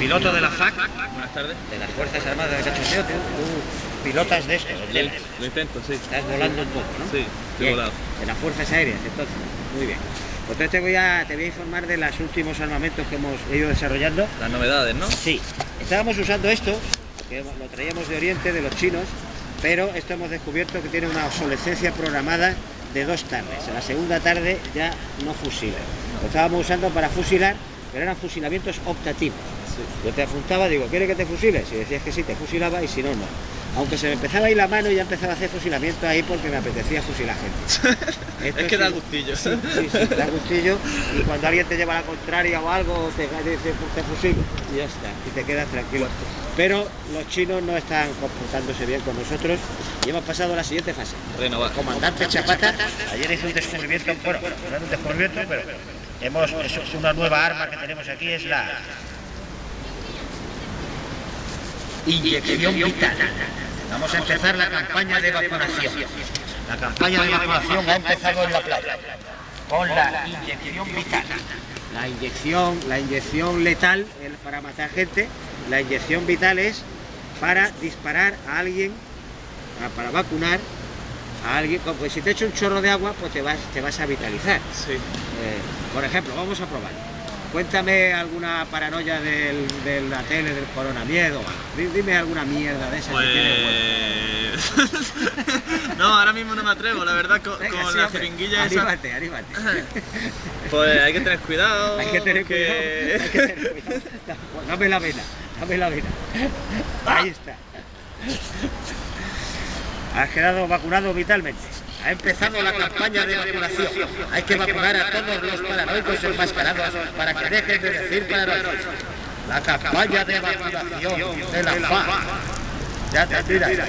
piloto de la FAC, Buenas tardes. de las Fuerzas Armadas de Cachondeo, tú, tú pilotas de esto, ¿entiendes? Lo intento, sí. Estás volando un poco, ¿no? Sí, estoy Bien, volado. En las Fuerzas Aéreas, entonces. Muy bien. Pues entonces te voy, a, te voy a informar de los últimos armamentos que hemos ido desarrollando. Las novedades, ¿no? Sí, estábamos usando esto, que lo traíamos de Oriente, de los chinos, pero esto hemos descubierto que tiene una obsolescencia programada de dos tardes. En la segunda tarde ya no fusila. Lo estábamos usando para fusilar, pero eran fusilamientos optativos. Yo te apuntaba, digo, ¿quieres que te fusiles? Si decías que sí, te fusilaba y si no, no. Aunque se me empezaba a ir la mano y ya empezaba a hacer fusilamiento ahí porque me apetecía fusilar gente. Esto Es que da gustillo. Sí, sí, sí, da gustillo. Y cuando alguien te lleva la contraria o algo, te dice, "Pues te fusilo y ya está. Y te quedas tranquilo. Pero los chinos no están comportándose bien con nosotros y hemos pasado a la siguiente fase. Renovar. El comandante Chapata ayer hizo un descubrimiento, bueno, no era un descubrimiento, pero hemos, es una nueva arma que tenemos aquí, es la inyección vital. Vamos a empezar la campaña de vacunación. La campaña de vacunación ha empezado en la playa con la inyección vital. La inyección, la inyección letal es para matar gente, la inyección vital es para disparar a alguien, a- para vacunar a alguien, como que si te echo un chorro de agua, pues te vas, te vas a vitalizar. Sí. Eh, por ejemplo, vamos a probar. Cuéntame alguna paranoia del, de la tele, del coronamiedo. Di- Dime alguna mierda de esas que tiene huevo. Pues... no, ahora mismo no me atrevo, la verdad, con, Venga, con sí, la hombre, jeringuilla esa. Anímate, anímate. Pues hay que tener cuidado. Hay que tener cuidado. que- hay que tener cuidado. Pues Dame la vena, dame la vena. Ahí está. Has quedado vacunado vitalmente. Ha empezado la campaña de vacunación. Hay que vacunar a todos los paranoicos enmascarados para que dejen de decir paranoicos. La campaña de vacunación de la FA. Ya te tiras.